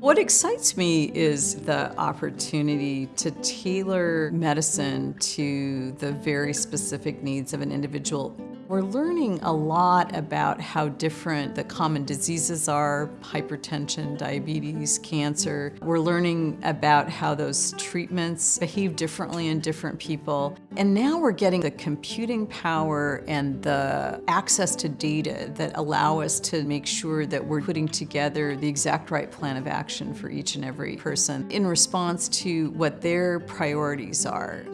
What excites me is the opportunity to tailor medicine to the very specific needs of an individual we're learning a lot about how different the common diseases are, hypertension, diabetes, cancer. We're learning about how those treatments behave differently in different people. And now we're getting the computing power and the access to data that allow us to make sure that we're putting together the exact right plan of action for each and every person in response to what their priorities are.